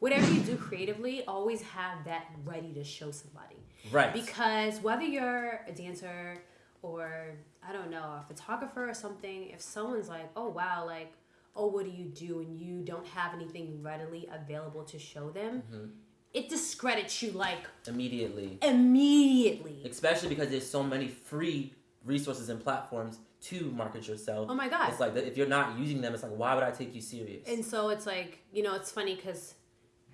whatever you do creatively, always have that ready to show somebody. Right. Because whether you're a dancer or I don't know, a photographer or something, if someone's like, "Oh wow, like, oh what do you do?" and you don't have anything readily available to show them, Mm-hmm. it discredits you like Immediately. immediately. Especially because there's so many free resources and platforms to market yourself. Oh my god. It's like if you're not using them, it's like why would I take you serious? And so it's like, you know, it's funny because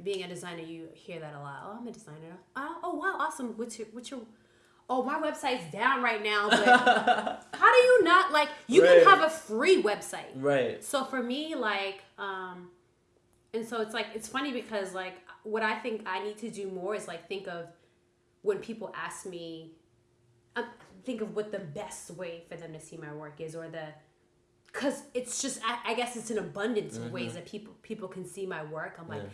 being a designer, you hear that a lot. Oh, I'm a designer. Oh, oh wow, awesome. What's your, what's your, oh, my website's down right now, but how do you not, like, you Right. can have a free website. right. So for me, like, um, and so it's like, it's funny because, like, what I think I need to do more is, like, think of when people ask me, um, think of what the best way for them to see my work is or the, because it's just, I, I guess it's an abundance of ways that people people can see my work. I'm like, Yeah.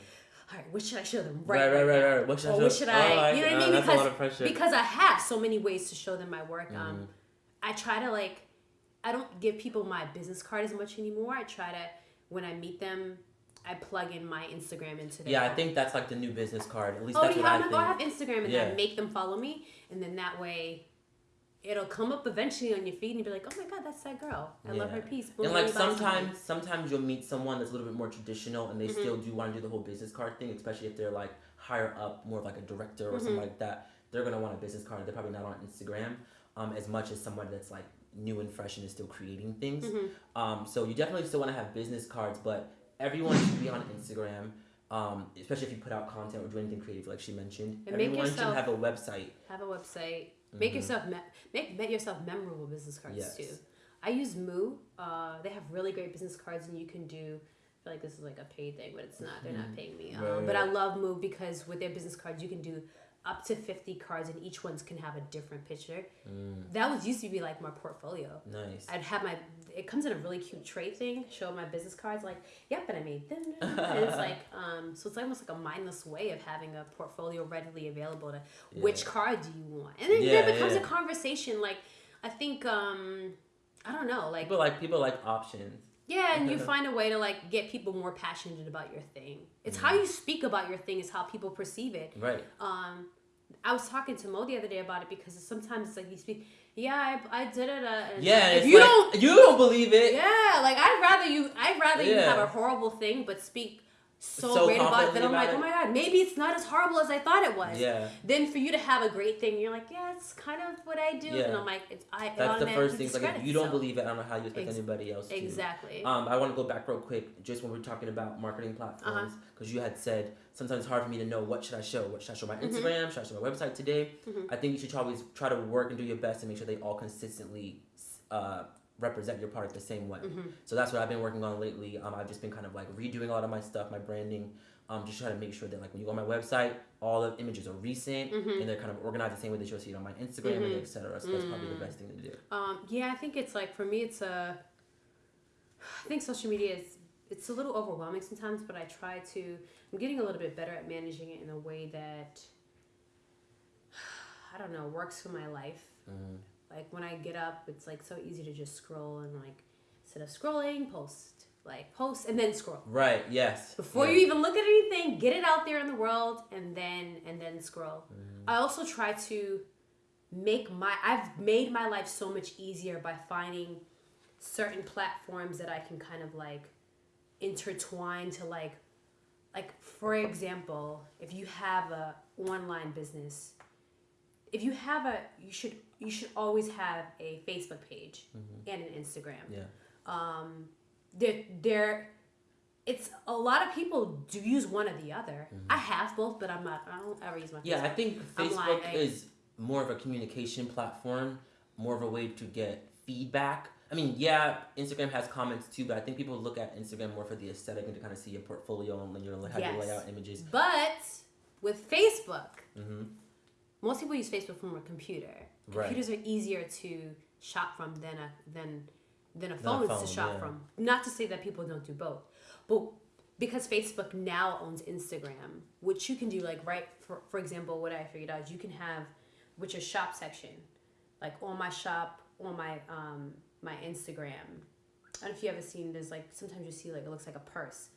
All right, what should I show them Right, right, right, now? right. What should I show- what should Oh, I, I- you know what uh, I mean? a Because lot of pressure. because I have so many ways to show them my work. Mm-hmm. Um, I try to like, I don't give people my business card as much anymore. I try to when I meet them, I plug in my Instagram into their. Yeah, I think that's like the new business card. At least Oh, that's you what I have think. oh, I have Instagram, and then Yeah. make them follow me, and then that way. It'll come up eventually on your feed and you'll be like, oh my god, that's that girl. I love her piece. Boom, and like sometimes, sometimes you'll meet someone that's a little bit more traditional, and they Mm-hmm. still do want to do the whole business card thing, especially if they're like higher up, more of like a director or Mm-hmm. something like that. They're gonna want a business card. They're probably not on Instagram um, as much as someone that's like new and fresh and is still creating things. Mm-hmm. Um, so you definitely still want to have business cards, but everyone should be on Instagram. Um, especially if you put out content or do anything creative, like she mentioned. And Everyone yourself- should have a website. have a website make yourself me- make make yourself memorable business cards Yes. too. I use moo. Uh, they have really great business cards and you can do I feel like this is like a paid thing but it's not. They're not paying me. Um, Right, but i love moo because with their business cards you can do up to 50 cards and each one's can have a different picture that was used to be like my portfolio Nice. I'd have my. It comes in a really cute tray thing. Show my business cards, like, yep, and I made them. And it's like, um, so it's almost like a mindless way of having a portfolio readily available to which card do you want, and then Yeah, there becomes yeah. a conversation. Like, I think, um, I don't know, like, People like people like options. Yeah, and you find a way to like get people more passionate about your thing. It's how you speak about your thing is how people perceive it. Right. Um, I was talking to Mo the other day about it because sometimes it's like you speak, yeah, I, I did it. Uh, and Yeah, if you like, don't you don't believe it. yeah, like I'd rather you. I'd rather you have a horrible thing, but speak so, So great about it that I'm like, about oh my god, maybe it's not as horrible as I thought it was. Yeah. Then for you to have a great thing, you're like, yeah, it's kind of what I do, Yeah. and I'm like, it's I. it That's the first thing. Like, if you don't itself. believe it, I don't know how you expect Ex- anybody else to. exactly. Um, I want to go back real quick, just when we are talking about marketing platforms, Uh-huh. because you had said sometimes it's hard for me to know what should I show. What should I show my Mm-hmm. Instagram? Should I show my website today? I think you should always try to work and do your best to make sure they all consistently uh, represent your product the same way. Mm-hmm. So that's what I've been working on lately. Um, I've just been kind of like redoing a lot of my stuff, my branding. Um, just trying to make sure that like when you go on my website, all the images are recent Mm-hmm. and they're kind of organized the same way that you'll see it on my Instagram and etc. So that's probably Mm. the best thing to do. Um, yeah, I think it's like for me, it's a. I think social media is it's a little overwhelming sometimes, but I try to. I'm getting a little bit better at managing it in a way that I don't know works for my life. Mm. Like when I get up, it's like so easy to just scroll and like instead of scrolling, post like post and then scroll Right. Yes. before yeah. you even look at anything get it out there in the world and then and then scroll Mm-hmm. i also try to make my i've made my life so much easier by finding certain platforms that i can kind of like intertwine to like like for example if you have a online business if you have a you should you should always have a facebook page and an instagram Yeah. um they're it's a lot of people do use one or the other i have both but i'm not i don't ever use my Mm-hmm. Yeah, I Facebook. think I'm Facebook like- is more of a communication platform, more of a way to get feedback. I mean, yeah, Instagram has comments too, but I think people look at Instagram more for the aesthetic and to kind of see your portfolio and your how you lay out images. but with facebook hmm most people use facebook from a computer Right. computers are easier to shop from than a than than a phone, phone, to shop yeah. from not to say that people don't do both but because facebook now owns instagram which you can do like right for, for example what i figured out is you can have which is shop section like on my shop on my um my instagram i don't know if you ever seen there's like sometimes you see like it looks like a purse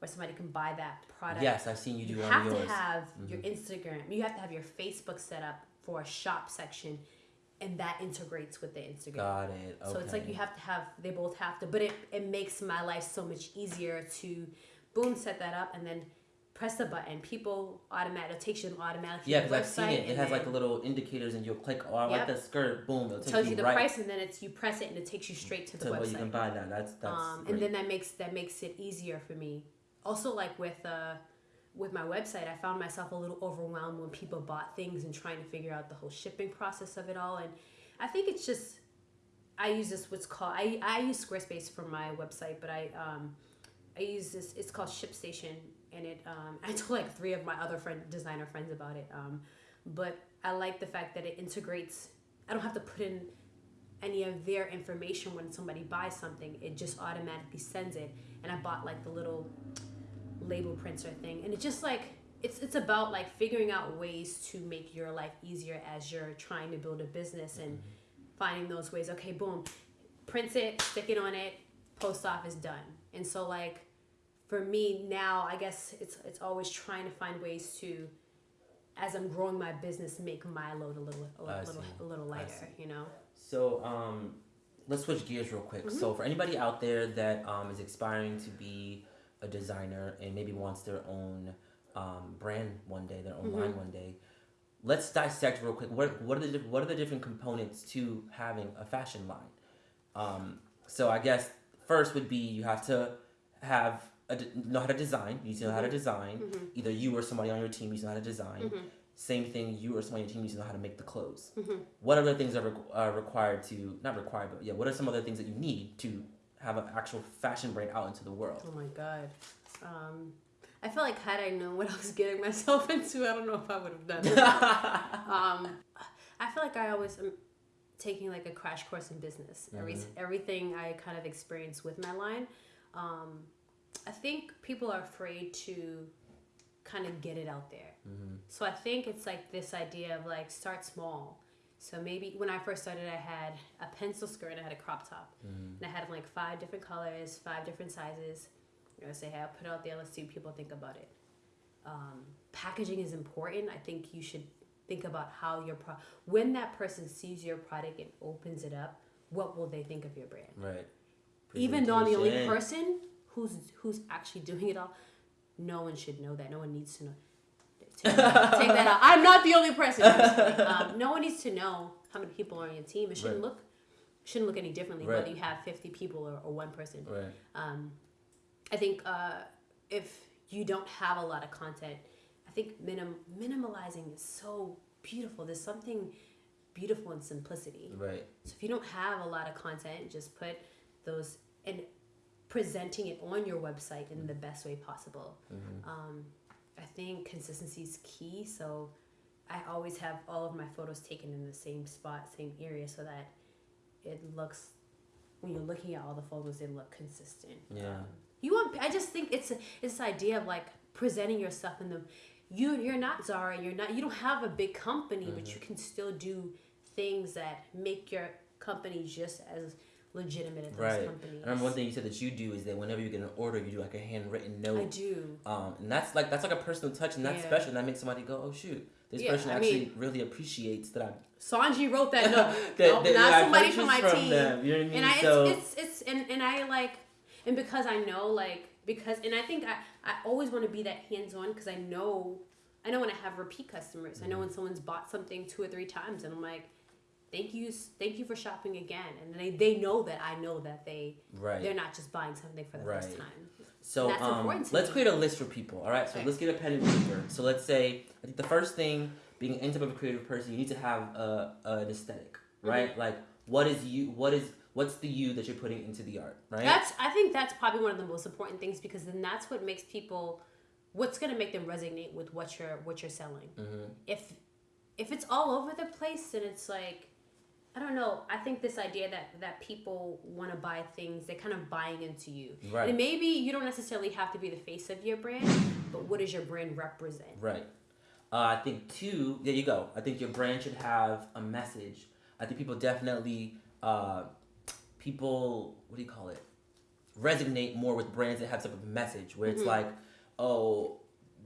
where somebody can buy that product. Yes, I've seen you do you have to yours. have your Mhm. Instagram. You have to have your Facebook set up for a shop section, and that integrates with the Instagram. Got it. Okay. So it's like you have to have they both have to, but it it makes my life so much easier to boom set that up and then press the button. People automatic takes you automatically. Yeah, because I've seen it. It has like then the little indicators, and you'll click. Oh, I like Yep. that skirt. Boom! It'll take tells you, you the right price and then it's you press it and it takes you straight to the to where you can buy that. That's that's. um, and then that makes that makes it easier for me. Also, like with uh, with my website, I found myself a little overwhelmed when people bought things and trying to figure out the whole shipping process of it all. And I think it's just I use this what's called I I use Squarespace for my website, but I um I use this. It's called ShipStation, and it um I told like three of my other friend designer friends about it. Um, but I like the fact that it integrates. I don't have to put in any of their information when somebody buys something. It just automatically sends it. And I bought like the little label printer thing, and it's just like it's it's about like figuring out ways to make your life easier as you're trying to build a business and finding those ways. Okay, boom, print it, stick it on it, post office done. And so like for me now, I guess it's it's always trying to find ways to as I'm growing my business, make my load a little a I little see. a little lighter, you know. So um, let's switch gears real quick. Mm-hmm. So for anybody out there that um, is aspiring to be a designer and maybe wants their own um, brand one day, their own Mm-hmm. line one day, let's dissect real quick. What what are the what are the different components to having a fashion line? Um, so I guess first would be you have to have a know how to design. You need to know how to design. Mm-hmm. Either you or somebody on your team needs to know how to design. Same thing, you or somebody on your team needs to know how to make the clothes. Mm-hmm. What other things are requ- uh, required to not required, but yeah, what are some other things that you need to have an actual fashion brand out into the world? Oh my god. Um, I feel like had I known what I was getting myself into, I don't know if I would have done it. um, I feel like I always am taking like a crash course in business. Every everything I kind of experience with my line. Um, I think people are afraid to kind of get it out there. So I think it's like this idea of like start small. So maybe when I first started, I had a pencil skirt and I had a crop top, and I had like five different colors, five different sizes. You know, say, hey, I'll put out there. Let's see what people think about it. Um, packaging is important. I think you should think about how your pro when that person sees your product and opens it up, what will they think of your brand? Right. Even though I'm the only person who's who's actually doing it all, no one should know that. No one needs to know. Take that, take that out. I'm not the only person. Um, no one needs to know how many people are on your team. It shouldn't Right. look shouldn't look any differently Right. whether you have 50 people or, or one person. Right. Um, I think uh, if you don't have a lot of content, I think minim- minimalizing is so beautiful. There's something beautiful in simplicity. Right. So if you don't have a lot of content, just put those and presenting it on your website in the best way possible. Um, I think consistency is key. So I always have all of my photos taken in the same spot, same area, so that it looks when you're looking at all the photos, they look consistent. Yeah. Um, you want? I just think it's a, it's this idea of like presenting yourself in the. You you're not Zara. You're not. You don't have a big company, but you can still do things that make your company just as legitimate as those Right. companies. I remember one thing you said that you do is that whenever you get an order, you do like a handwritten note. I do. Um, and that's like that's like a personal touch, and that's Yeah. special. And that makes somebody go, "Oh shoot, this Yeah, person I actually mean- really appreciates that I'm." Sonjia wrote that note. that, Nope, that- not that somebody from my purchased team. them, you know what I mean? and I so, it's, it's it's and and I like and because I know like because and I think I I always want to be that hands on because I know I know when I have repeat customers. I know when someone's bought something two or three times and I'm like, thank you thank you for shopping again and they they know that I know that they right. they're not just buying something for the first Right. time. So That's um, important to let's me. create a list for people. All right. So Okay. let's get a pen and paper. So let's say I think the first thing, being any type of a creative person, you need to have a, an aesthetic, Mm-hmm. right? Like what is you? What is what's the you that you're putting into the art, right? That's I think that's probably one of the most important things because then that's what makes people what's gonna make them resonate with what you're what you're selling. Mhm. If if it's all over the place then it's like I don't know. I think this idea that that people want to buy things, they're kind of buying into you. Right. And maybe you don't necessarily have to be the face of your brand, but what does your brand represent? Right. Uh, I think two. There you go. I think your brand should have a message. I think people definitely. Uh, people. What do you call it? resonate more with brands that have some of message where it's Mhm. like, oh,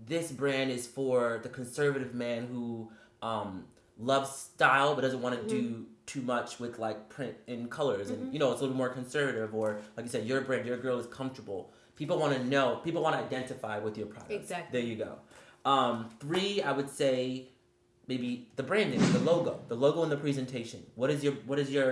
this brand is for the conservative man who um, loves style but doesn't want to do too much with like print in colors and Mhm. you know it's a little more conservative or like you said your brand your girl is comfortable people want to know people want to identify with your product Exactly. there you go um, three i would say maybe the branding the logo the logo and the presentation what is your what is your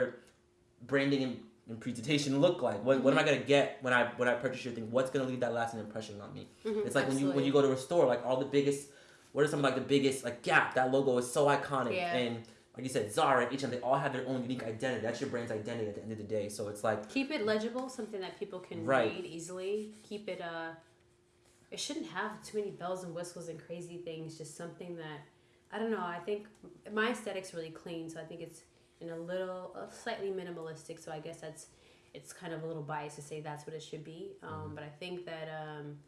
branding and, and presentation look like what, what am i Mm-hmm. going to get when i when i purchase your thing what's going to leave that lasting impression on me Mhm, it's like when you when you go to a store, like all the biggest, what are some like the biggest like Gap? That logo is so iconic, Yeah. and like you said, Zara, H&M, they all have their own unique identity. That's your brand's identity at the end of the day. So it's like keep it legible, something that people can Right. read easily. Keep it uh it shouldn't have too many bells and whistles and crazy things, just something that I don't know, I think my aesthetic's really clean, so I think it's in a little uh, slightly minimalistic, so I guess that's it's kind of a little biased to say that's what it should be. Um, Mhm. but I think that um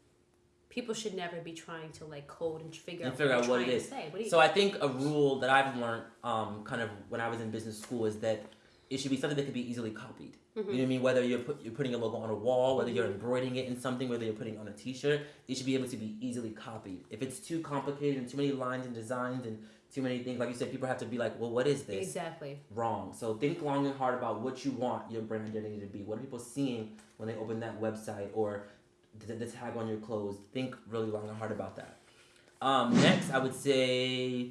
people should never be trying to like code and figure And out figure what, out what it is. to say. What so. I think a rule that I've learned, um, kind of when I was in business school, is that it should be something that could be easily copied. You know what I mean? Whether you're put, you're putting a logo on a wall, whether you're Mhm. embroidering it in something, whether you're putting it on a T-shirt, it should be able to be easily copied. If it's too complicated and too many lines and designs and too many things, like you said, people have to be like, well, what is this? Exactly. wrong. So think long and hard about what you want your brand identity to be. What are people seeing when they open that website or the, the tag on your clothes? Think really long and hard about that. Um, next, I would say,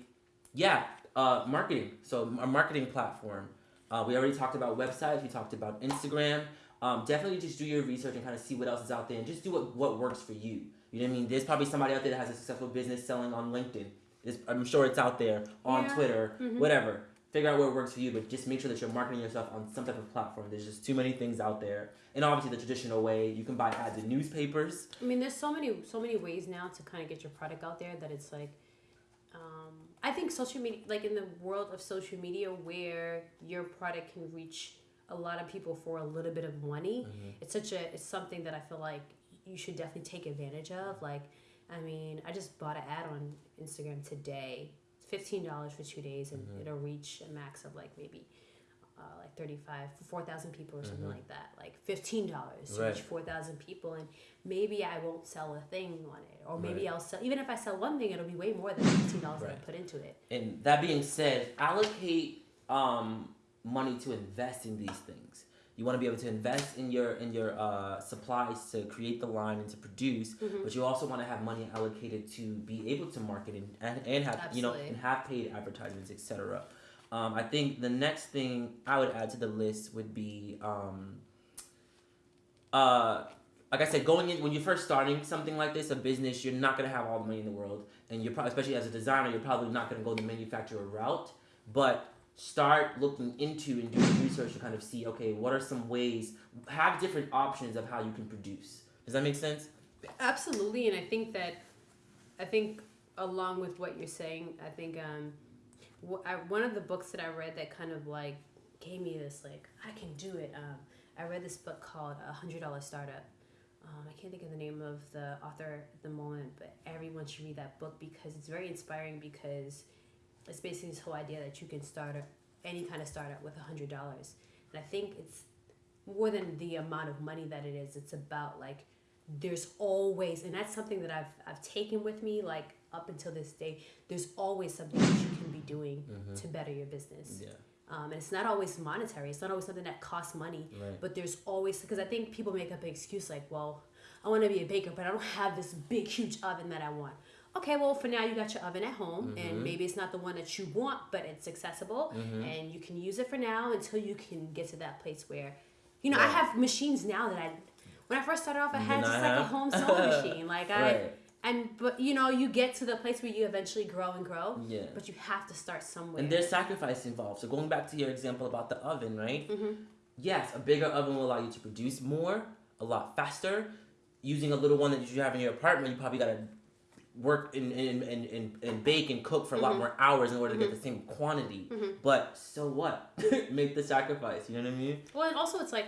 yeah, uh, marketing. So a marketing platform. Uh, we already talked about websites. We talked about Instagram. Um, definitely just do your research and kind of see what else is out there and just do what, what works for you. You know what I mean? There's probably somebody out there that has a successful business selling on LinkedIn. It's, I'm sure it's out there on Yeah. Twitter, Mhm. whatever. Figure out what works for you, but just make sure that you're marketing yourself on some type of platform. There's just too many things out there, and obviously the traditional way you can buy ads in newspapers. I mean, there's so many so many ways now to kind of get your product out there that it's like, um, I think social media, like in the world of social media, where your product can reach a lot of people for a little bit of money, it's such a it's something that I feel like you should definitely take advantage of. Like, I mean, I just bought an ad on Instagram today. Fifteen dollars for two days, and Mhm. it'll reach a max of like maybe. Uh, like 35 4,000 people or something Mhm. like that like $15 to Right. reach 4,000 people and maybe I won't sell a thing on it, or maybe Right. I'll sell. Even if I sell one thing, it'll be way more than fifteen dollars that I put into it. And that being said, allocate um, money to invest in these things. You want to be able to invest in your in your uh, supplies to create the line and to produce, Mhm. but you also want to have money allocated to be able to market and, and, and have you know and have paid advertisements, etc. Um, I think the next thing I would add to the list would be, um, uh, like I said, going in when you're first starting something like this, a business, you're not gonna have all the money in the world, and you're probably, especially as a designer, you're probably not gonna go the manufacturer route. But start looking into and doing research to kind of see, okay, what are some ways? Have different options of how you can produce. Does that make sense? Absolutely, and I think that, I think along with what you're saying, I think um, I, one of the books that I read that kind of like gave me this like I can do it. Um, I read this book called A Hundred Dollar Startup. Um, I can't think of the name of the author at the moment, but everyone should read that book because it's very inspiring. Because it's basically this whole idea that you can start a, any kind of startup with a hundred dollars, and I think it's more than the amount of money that it is. It's about like there's always and that's something that I've I've taken with me like up until this day. There's always something that you can be doing Mm-hmm. to better your business. Yeah. Um, and it's not always monetary. It's not always something that costs money. Right. But there's always because I think people make up an excuse like, well, I want to be a baker, but I don't have this big huge oven that I want. Okay, well for now you got your oven at home, Mhm. and maybe it's not the one that you want, but it's accessible, Mhm. and you can use it for now until you can get to that place where, you know, I have machines now that I. When I first started off, I had just I like a home sewing machine. Like I, Right. and but you know, you get to the place where you eventually grow and grow, Yeah. but you have to start somewhere. And there's sacrifice involved. So going back to your example about the oven, right? Mm-hmm. Yes, a bigger oven will allow you to produce more, a lot faster. Using a little one that you have in your apartment, you probably gotta work and, and, and, and, and bake and cook for a lot Mhm. more hours in order to get the same quantity. Mhm. But so what? Make the sacrifice. You know what I mean? Well, and also it's like,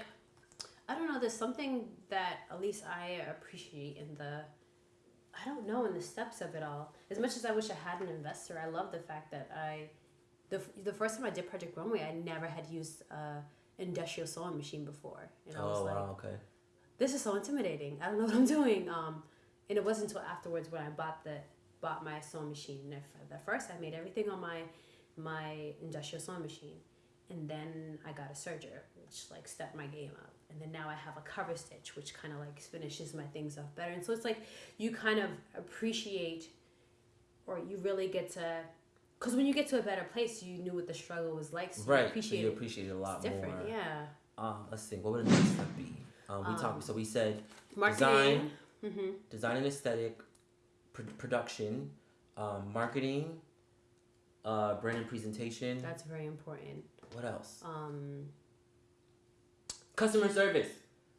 I don't know. There's something that at least I appreciate in the, I don't know, in the steps of it all. As much as I wish I had an investor, I love the fact that I, the the first time I did Project Runway, I never had used a industrial sewing machine before, and I was oh like, wow, okay. this is so intimidating. I don't know what I'm doing. Um, and it wasn't until afterwards when I bought the bought my sewing machine. And if- At first, I made everything on my my industrial sewing machine, and then I got a serger, which like stepped my game up. And then now I have a cover stitch, which kind of like finishes my things off better. And so it's like you kind of appreciate, or you really get to, because when you get to a better place, you knew what the struggle was like, so you appreciate so you it. appreciate it a lot It's different, more. yeah. Um, let's see. What would the next step be? Um, we Um, talked. So we said Marketing. design, Mm-hmm. design and aesthetic, pr- production, um, marketing, uh, brand and presentation. That's very important. What else? Um, Customer service.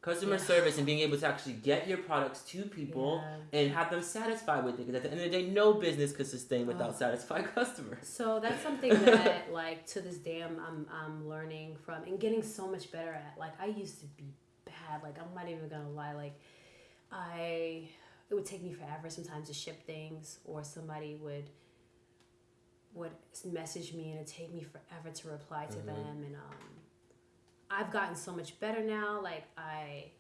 Customer Yeah. service and being able to actually get your products to people yeah. and have them satisfied with it. Because at the end of the day, no business could sustain without Ugh. satisfied customers. So that's something that, like, to this day, I'm, I'm, I'm learning from and getting so much better at. Like, I used to be bad. Like, I'm not even gonna lie. Like, I, it would take me forever sometimes to ship things, or somebody would, would message me and it'd take me forever to reply to Mhm. them. And um, I've gotten so much better now. Like, I,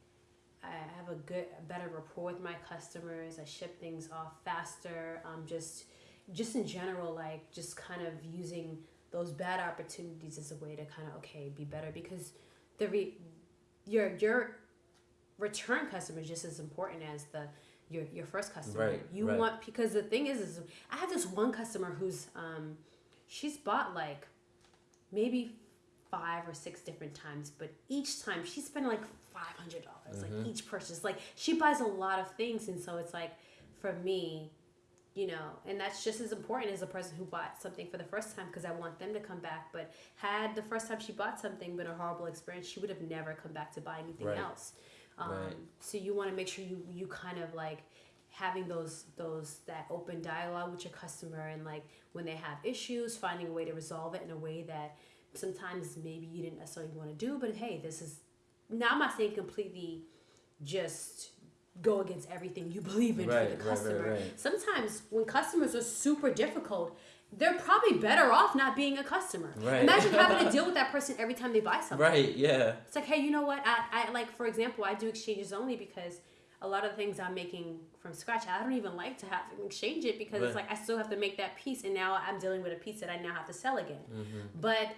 I have a good, a better rapport with my customers. I ship things off faster. Um, just just in general, like just kind of using those bad opportunities as a way to kind of okay be better because the re- your your return customer is just as important as the your your first customer. Right, you right. want because the thing is is I have this one customer who's um she's bought like maybe five or six different times, but each time she's spending like five hundred dollars Mhm. like each purchase. Like she buys a lot of things, and so it's like for me, you know, and that's just as important as a person who bought something for the first time because I want them to come back. But had the first time she bought something been a horrible experience, she would have never come back to buy anything Right. else. Um, Right. So you want to make sure you you kind of like having those those that open dialogue with your customer and like when they have issues finding a way to resolve it in a way that sometimes maybe you didn't necessarily want to do but hey this is now i'm not saying completely just go against everything you believe in Right, for the right, right, customer right. sometimes when customers are super difficult they're probably better off not being a customer Right. imagine having to deal with that person every time they buy something Right. Yeah. it's like, hey, you know what? I, I like, for example, I do exchanges only because a lot of the things I'm making from scratch, I don't even like to have to exchange it because it's like I still have to make that piece, and now I'm dealing with a piece that I now have to sell again. Mm-hmm. But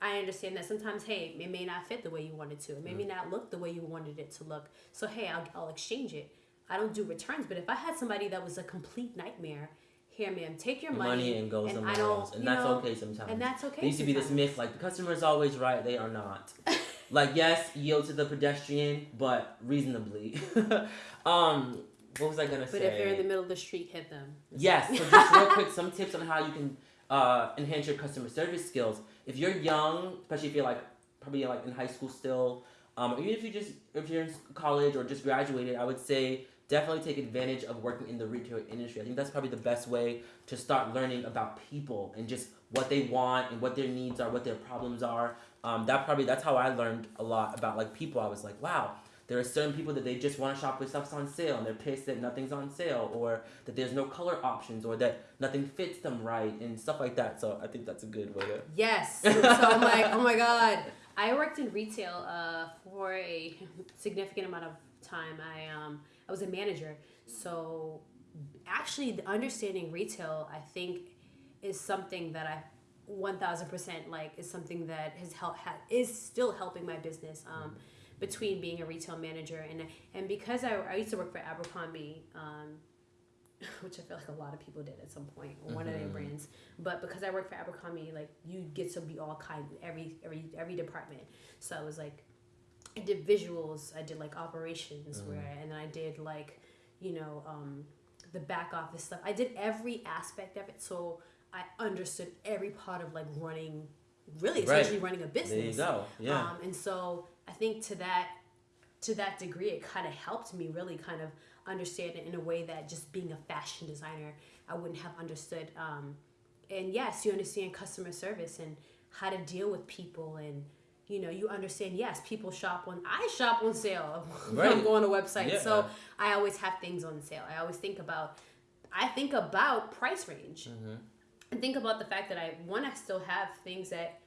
I understand that sometimes, hey, it may not fit the way you wanted to. It may Mm. not look the way you wanted it to look. So hey, I'll, I'll exchange it. I don't do returns, but if I had somebody that was a complete nightmare, here, ma'am, take your Money, money, and go and somewhere I don't, else, and that's know, okay sometimes. and that's okay. There used to be this myth like the customer is always right. They are not. like yes, yield to the pedestrian, but reasonably. um, what was I gonna But say? But if you're in the middle of the street, hit them. Yes. So just real quick, some tips on how you can uh, enhance your customer service skills. If you're young, especially if you're like probably like in high school still, um, or even if you just if you're in college or just graduated, I would say definitely take advantage of working in the retail industry. I think that's probably the best way to start learning about people and just what they want and what their needs are, what their problems are. Um, that probably that's how I learned a lot about like people. I was like, wow, there are certain people that they just want to shop with stuff's on sale and they're pissed that nothing's on sale or that there's no color options or that nothing fits them right and stuff like that. So I think that's a good way to. Yes. so I'm like, oh my god. I worked in retail uh, for a significant amount of time. I um I was a manager, so actually the understanding retail, I think, is something that I. 1000% like is something that has helped ha- is still helping my business um, between being a retail manager and and because I, I used to work for Abercrombie um, which I feel like a lot of people did at some point, one of their Mhm. brands. But because I work for Abercrombie, like you get to be all kind every every every department. So I was like, I did visuals, I did like operations, Mhm. where and then I did like, you know, um, the back office stuff. I did every aspect of it, so I understood every part of like running, really Right. running a business. There you go. Yeah. Um, and so I think to that to that degree, it kind of helped me really kind of understand it in a way that just being a fashion designer, I wouldn't have understood. Um, and yes, you understand customer service and how to deal with people and you know you understand yes people shop when i shop on sale when i'm going to websites Yeah. so i always have things on sale i always think about i think about price range hmm and think about the fact that I want to still have things that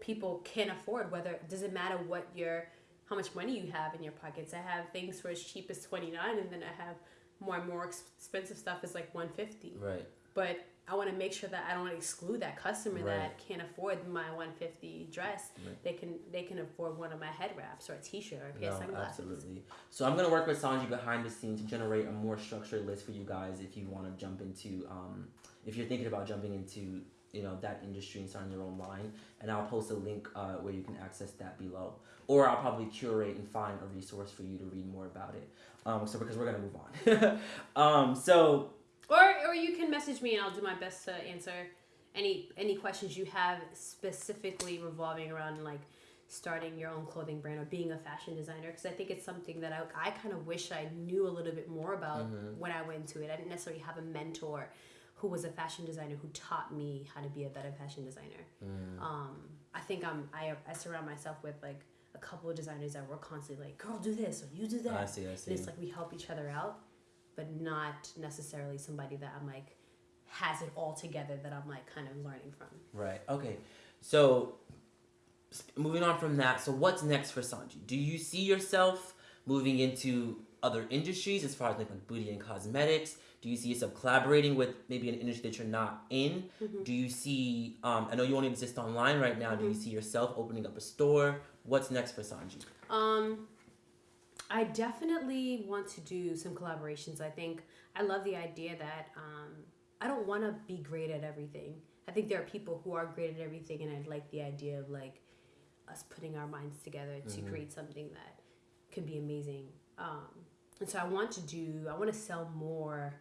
people can afford. Whether it doesn't matter what your how much money you have in your pockets. I have things for as cheap as twenty nine, and then I have more and more expensive stuff is like one fifty. Right. But I want to make sure that I don't exclude that customer Right. that can't afford my 150 dress. Right. They can they can afford one of my head wraps or a t-shirt or a pair of No, sunglasses. absolutely. So I'm gonna work with Sonjia behind the scenes to generate a more structured list for you guys if you want to jump into, um, if you're thinking about jumping into, you know, that industry and starting your own line. And I'll post a link uh, where you can access that below, or I'll probably curate and find a resource for you to read more about it. Um, so because we're gonna move on. um, so Or you can message me and I'll do my best to answer any any questions you have specifically revolving around like starting your own clothing brand or being a fashion designer because I think it's something that I, I kind of wish I knew a little bit more about Mhm. when I went into it. I didn't necessarily have a mentor who was a fashion designer who taught me how to be a better fashion designer. mm, Um, I think I'm I, I surround myself with like a couple of designers that were constantly like, "Girl, do this or you do that." I see, I see. And it's like we help each other out, but not necessarily somebody that I'm like has it all together that I'm like kind of learning from. Right. Okay. So, moving on from that, so what's next for Sonjia? Do you see yourself moving into other industries as far as like, like beauty and cosmetics? Do you see yourself collaborating with maybe an industry that you're not in? Mhm. Do you see? Um, I know you only exist online right now. Do you see yourself opening up a store? What's next for Sonjia? Um, I definitely want to do some collaborations. I think I love the idea that um, I don't want to be great at everything. I think there are people who are great at everything, and I like the idea of like us putting our minds together to Mhm. create something that could be amazing. Um, and so I want to do. I want to sell more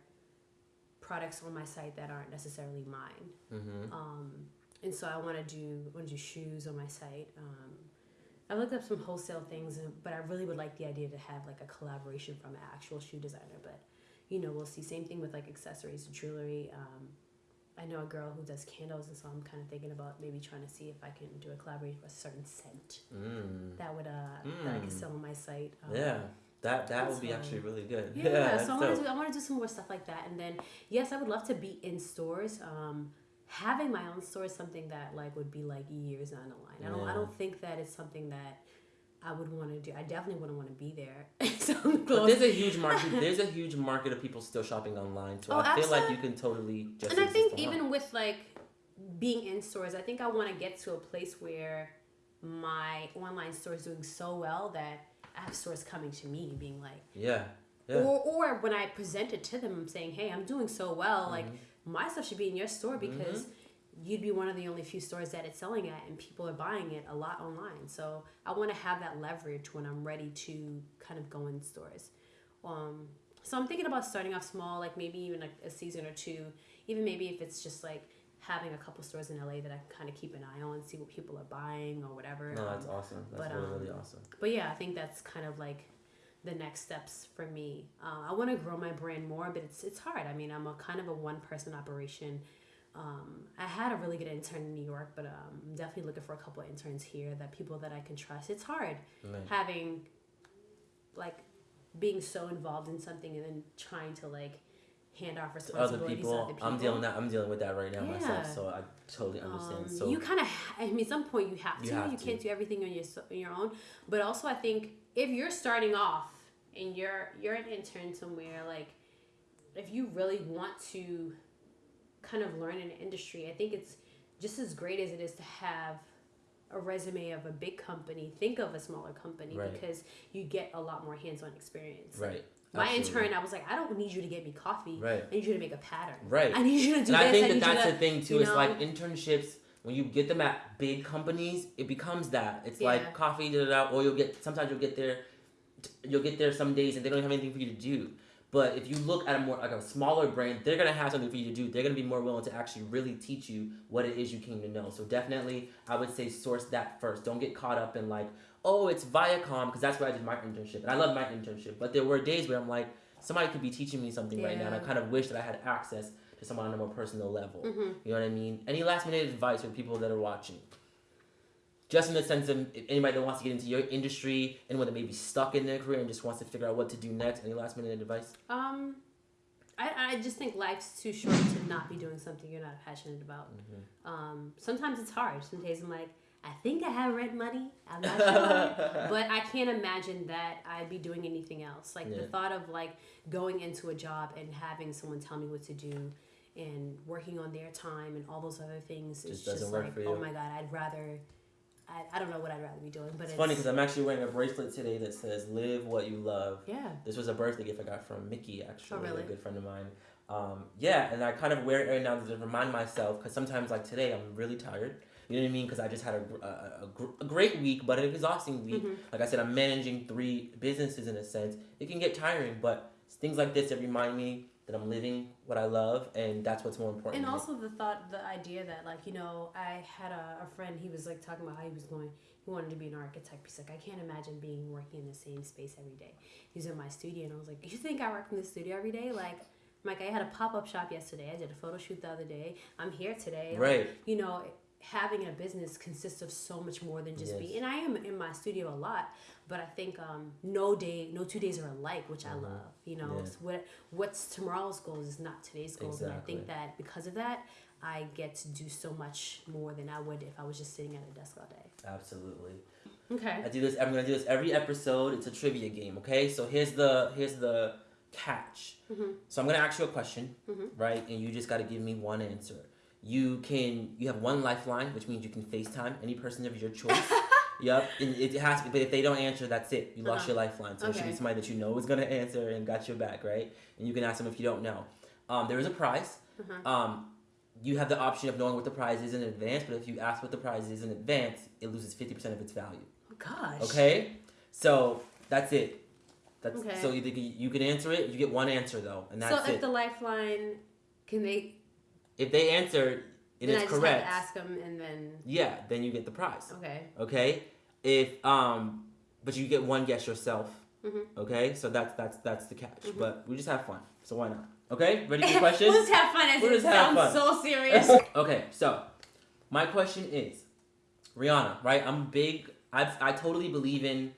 products on my site that aren't necessarily mine. Mm-hmm. Um, and so I want to do want to do shoes on my site. Um, I looked up some wholesale things, but I really would like the idea to have like a collaboration from an actual shoe designer. But you know, we'll see. Same thing with like accessories, jewelry. Um, I know a girl who does candles, and so I'm kind of thinking about maybe trying to see if I can do a collaboration with a certain scent Mm. that would uh that I could Mm. sell on my site. Um, Yeah. That that would be actually really good. yeah, that's so I want to do I want to do some more stuff like that, and then yes, I would love to be in stores. Um, having my own store is something that like would be like years down the. I don't I don't think that is something that I would want to do. I definitely wouldn't want to be there. so But there's a huge market. There's a huge market of people still shopping online, so Oh, I feel like you can totally just. and I think online. even with like being in stores, I think I want to get to a place where my online store is doing so well that I have stores coming to me being like, Yeah. Yeah. or or when I present it to them, I'm saying, hey, I'm doing so well, like Mhm. my stuff should be in your store because you'd be one of the only few stores that it's selling at and people are buying it a lot online. So I want to have that leverage when I'm ready to kind of go in stores. Um, so I'm thinking about starting off small, like maybe even like a season or two, even maybe if it's just like having a couple stores in LA that I can kind of keep an eye on, see what people are buying or whatever. No, that's Um, awesome. That's but, really, um, really awesome. but yeah, I think that's kind of like the next steps for me. Uh, I want to grow my brand more, but it's it's hard. I mean, I'm a kind of a one person operation. Um, I had a really good intern in New York, but um, I'm definitely looking for a couple of interns here that people that I can trust. It's hard Right. having like being so involved in something and then trying to like hand off To other responsibilities people, to other people. I'm dealing that. I'm dealing with that right now myself, so I totally understand. Um, so you kind of, I mean, at some point you have to. You You, to. can't do everything on your on your own. But also, I think if you're starting off and you're you're an intern somewhere, like if you really want to kind of learn in an industry, I think it's just as great as it is to have a resume of a big company. Think of a smaller company Right. because you get a lot more hands-on experience. Like, right. my Absolutely. intern, I was like, I don't need you to get me coffee. Right. I need you to make a pattern. Right. I need you to do and I think I that that's to, the thing too. you It's like internships when you get them at big companies, it becomes that. It's Yeah. like coffee, da, da, da, or you'll get sometimes you'll get there, you'll get there some days and they don't have anything for you to do. But if you look at a more like a smaller brand, they're gonna have something for you to do. They're gonna be more willing to actually really teach you what it is you came to know. So definitely, I would say source that first. Don't get caught up in like, oh, it's Viacom because that's where I did my internship, and I love my internship. But there were days where I'm like, somebody could be teaching me something right now, and I kind of wish that I had access to someone on a more personal level. Mhm. You know what I mean? Any last minute advice for people that are watching? Just in the sense of if anybody that wants to get into your industry, anyone that may be stuck in their career and just wants to figure out what to do next. Any last minute advice? Um, I, I just think life's too short to not be doing something you're not passionate about. Mm-hmm. Um, sometimes it's hard. Some days I'm like, I think I have red money. I'm not sure, but I can't imagine that I'd be doing anything else. Like the thought of like going into a job and having someone tell me what to do and working on their time and all those other things is Just just doesn't work like oh my god, I'd rather. I, I don't know what I'd rather be doing, but It's it's, funny because I'm actually wearing a bracelet today that says "Live what you love." yeah. This was a birthday gift I got from Mickey, actually, Oh, really? a good friend of mine. Um, yeah, and I kind of wear it every now to remind myself because sometimes, like today, I'm really tired. You know what I mean? Because I just had a, a, a, gr- a great week, but an exhausting week. Mhm. Like I said, I'm managing three businesses in a sense. It can get tiring, but things like this that remind me that I'm living what I love, and that's what's more important. And also the thought, the idea that like you know, I had a, a friend. He was like talking about how he was going. He wanted to be an architect. He's like, I can't imagine being working in the same space every day. He's in my studio, and I was like, You think I work in the studio every day? Like, I'm like I had a pop up shop yesterday. I did a photo shoot the other day. I'm here today. Like, right? you know, having a business consists of so much more than just Yes. be. And I am in my studio a lot, but I think um, no day, no two days are alike, which I Mhm. love. You know, Yeah. What what's tomorrow's goals is not today's goals, and I think that because of that, I get to do so much more than I would if I was just sitting at a desk all day. Absolutely. Okay. I do this. I'm gonna do this every episode. It's a trivia game. Okay, so here's the here's the catch. Mhm. So I'm gonna ask you a question, Mhm. right? And you just gotta give me one answer. You can you have one lifeline, which means you can FaceTime any person of your choice. yep, and it has to. But if they don't answer, that's it. You lost Uh-huh. your lifeline. So it should be somebody that you know is gonna answer and got your back, right? And you can ask them if you don't know. Um, there is a prize. Uh-huh. Um, you have the option of knowing what the prize is in advance, but if you ask what the prize is in advance, it loses fifty percent of its value. Oh gosh. Okay, so that's it. That's Okay. so you you can answer it. You get one answer though, and that's so if it. the lifeline, can they? If they answer and then it's correct, have to ask them, and then yeah, then you get the prize. okay. Okay, if um, but you get one guess yourself. Mhm. Okay, so that's that's that's the catch. Mhm. But we just have fun, so why not? Okay, ready for questions? we'll just have fun. As We'll it just have sounds fun. so serious. okay, so my question is, Rihanna, right? I'm big. I I totally believe in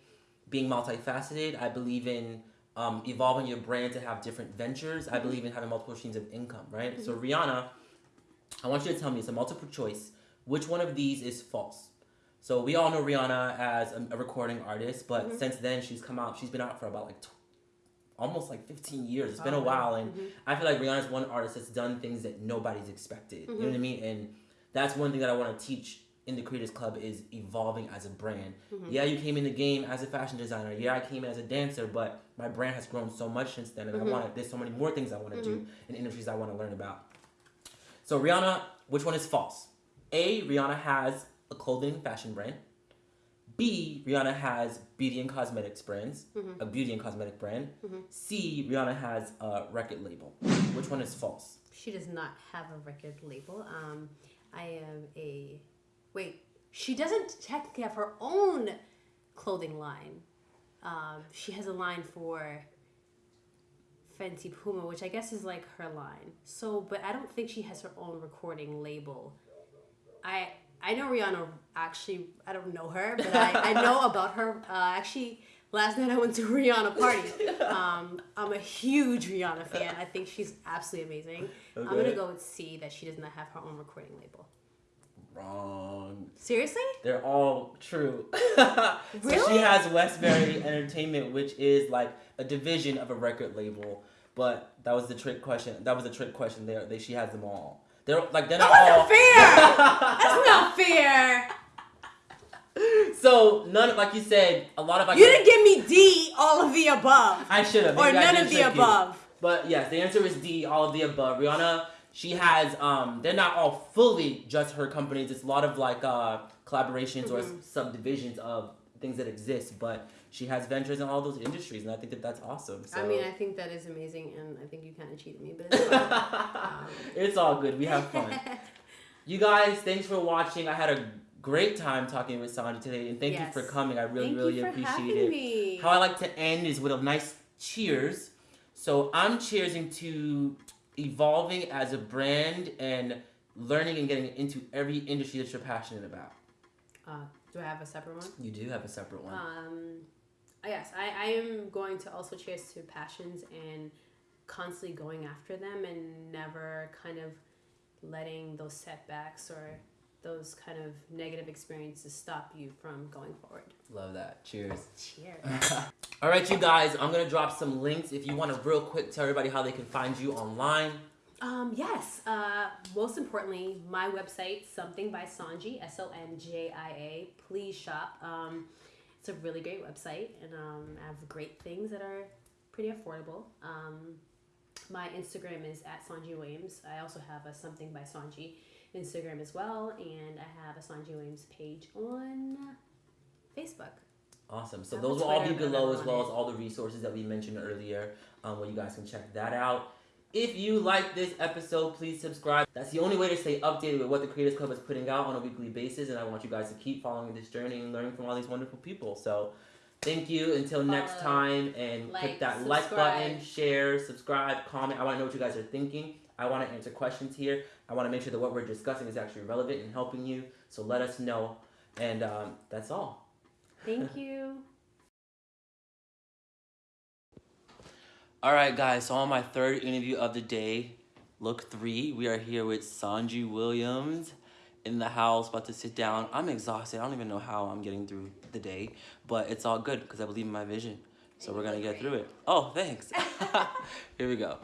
being multifaceted. I believe in um, evolving your brand to have different ventures. I believe in having multiple streams of income, right? So Rihanna, I want you to tell me it's a multiple choice. Which one of these is false? So we all know Rihanna as a, a recording artist, but Mhm. since then she's come out. She's been out for about like. Tw- Almost like 15 years. It's been a Oh, while, and mhm. I feel like Rihanna's one artist that's done things that nobody's expected. You know Mm-hmm. what I mean? And that's one thing that I want to teach in the Creators Club is evolving as a brand. Mhm. Yeah, you came in the game as a fashion designer. Yeah, I came in as a dancer, but my brand has grown so much since then, and. I want to. There's so many more things I want to do Mm-hmm. in industries I want to learn about. So Rihanna, which one is false? A, Rihanna has a clothing fashion brand. B, Rihanna has beauty and cosmetics brands, Mhm. a beauty and cosmetic brand. Mhm. C, Rihanna has a record label. Which one is false? She does not have a record label. Um, I am a wait. She doesn't technically have her own clothing line. Um, she has a line for Fenty Puma, which I guess is like her line. So, but I don't think she has her own recording label. I I know Rihanna. Actually, I don't know her, but I, I know about her. Uh, actually, last night I went to a Rihanna party. Um, I'm a huge Rihanna fan. I think she's absolutely amazing. I'm gonna go with C that she does not have her own recording label. Wrong. Seriously? They're all true. so she has Westbury Entertainment, which is like a division of a record label. But that was the trick question. That was the trick question. There, they she has them all. They're like they're That not fair. all. That's not fair. so none, of like you said, a lot of like You didn't give me D, all of the above, I should have or none of the above. But yes, the answer is D, all of the above. Rihanna, she has um they're not all fully just her companies. It's a lot of like uh collaborations or Mhm. subdivisions of things that exist, but she has ventures in all those industries and I think that that's awesome. So. I mean, I think that is amazing, and I think you kind of cheated me, but it's. Um, it's all good. We have fun. You guys, thanks for watching. I had a great time talking with Sandra today, and thank Yes. you for coming. I really, Thank really appreciate it. me. How I like to end is with a nice cheers. So I'm cheersing to evolving as a brand and learning and getting into every industry that you're passionate about. Uh, do I have a separate one? You do have a separate one. Um, yes, I, I am going to also cheers to passions and constantly going after them and never kind of letting those setbacks or those kind of negative experiences stop you from going forward. Love that. Cheers. Cheers. All right, you guys, I'm gonna drop some links if you want to real quick tell everybody how they can find you online. Um, yes. Uh, most importantly, my website, something by Sonjia, S O N J I A. Please shop. Um, it's a really great website, and um, I have great things that are pretty affordable. Um, my Instagram is at Sonjia Williams. I also have a something by Sonjia Instagram as well, and I have a Sonjia Williams page on Facebook. Awesome. So those will all be below as well as all the resources that we mentioned earlier, um, where you guys can check that out. If you like this episode, please subscribe. That's the only way to stay updated with what the Creators Club is putting out on a weekly basis, and I want you guys to keep following this journey and learning from all these wonderful people. So, thank you. Until next time, and like, click that like button, share, subscribe, comment. I want to know what you guys are thinking. I want to answer questions here. I want to make sure that what we're discussing is actually relevant and helping you. So let us know. And um, that's all. Thank you. All right, guys. So on my third interview of the day, look three, we are here with Sonjia Williams in the house, about to sit down. I'm exhausted. I don't even know how I'm getting through the day, but it's all good because I believe in my vision. So we're gonna get through it. Oh, thanks. here we go.